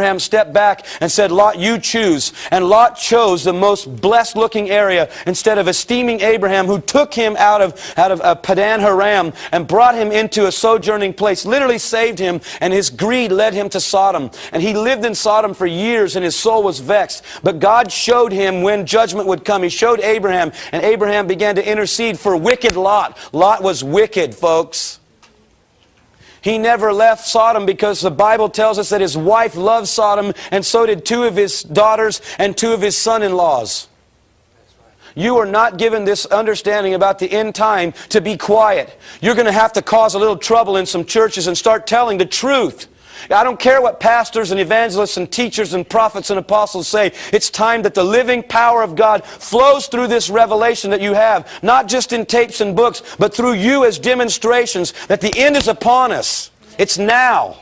Abraham stepped back and said, Lot, you choose. And Lot chose the most blessed looking area instead of esteeming Abraham, who took him out of, out of uh, Padan Aram and brought him into a sojourning place, literally saved him, and his greed led him to Sodom. And he lived in Sodom for years, and his soul was vexed. But God showed him when judgment would come. He showed Abraham, and Abraham began to intercede for wicked Lot. Lot was wicked, folks. He never left Sodom because the Bible tells us that his wife loved Sodom and so did two of his daughters and two of his son-in-laws. You are not given this understanding about the end time to be quiet. You're going to have to cause a little trouble in some churches and start telling the truth. I don't care what pastors and evangelists and teachers and prophets and apostles say. It's time that the living power of God flows through this revelation that you have, not just in tapes and books, but through you as demonstrations that the end is upon us. It's now.